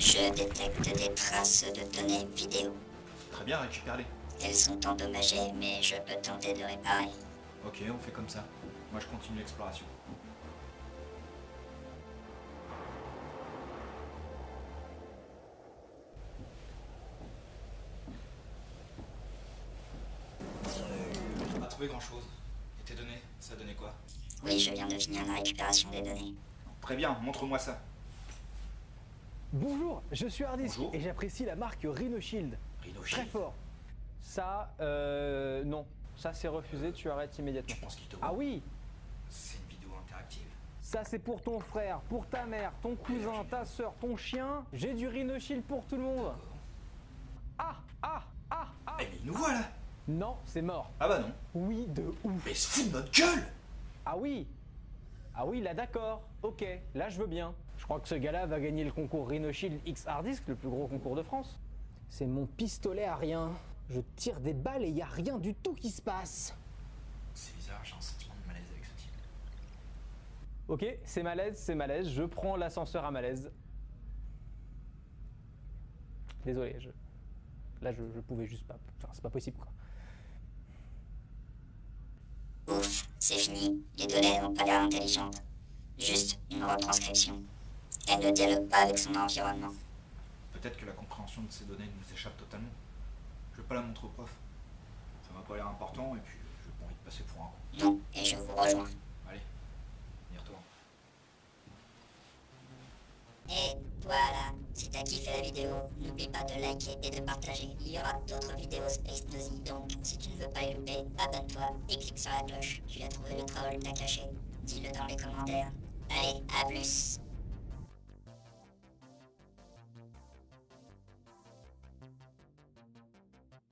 Je détecte des traces de données vidéo. Très bien, récupère-les. Elles sont endommagées, mais je peux tenter de réparer. Ok, on fait comme ça. Moi je continue l'exploration. Pas trouvé grand chose. Et tes données, ça donnait quoi? Oui, je viens de finir la récupération des données. Très bien, montre-moi ça. Bonjour, je suis Hardisk Bonjour. et j'apprécie la marque Rhino Shield. Rhino Très fort. Ça, euh, non. Ça, c'est refusé, tu arrêtes immédiatement. Tu penses qu'il te Ah oui C'est une vidéo interactive. Ça, c'est pour ton frère, pour ta mère, ton cousin, ta soeur, ton chien. J'ai du Rhino Shield pour tout le monde. Ah Ah Ah Ah Eh mais il nous voit là Non, c'est mort. Ah bah non. Oui, de ouf. Mais il se fout de notre gueule Ah oui Ah oui, là d'accord. Ok, là je veux bien. Je crois que ce gars-là va gagner le concours Rhino Shield X Hard Disk, le plus gros concours de France. C'est mon pistolet à rien. Je tire des balles et il y a rien du tout qui se passe. C'est bizarre, j'ai un sentiment de malaise avec ce type. Ok, c'est malaise, c'est malaise. Je prends l'ascenseur à malaise. Désolé, je... là je, je pouvais juste pas. Enfin, c'est pas possible quoi. Ouf, c'est fini. Les données n'ont pas l'air intelligentes. Juste une retranscription. Elle ne dialogue pas avec son environnement. Peut-être que la compréhension de ces données nous échappe totalement. Je vais pas la montrer au prof. Ça m'a pas l'air important et puis j'ai pas envie de passer pour un con. Non, et je vous rejoins. Allez, on y retourne. Et t'as kiffé la vidéo, n'oublie pas de liker et de partager. Il y aura d'autres vidéos Space Nosy, donc si tu ne veux pas les louper, abonne-toi et clique sur la cloche. Tu as trouvé le troll, t'as caché. Dis-le dans les commentaires. Allez, à plus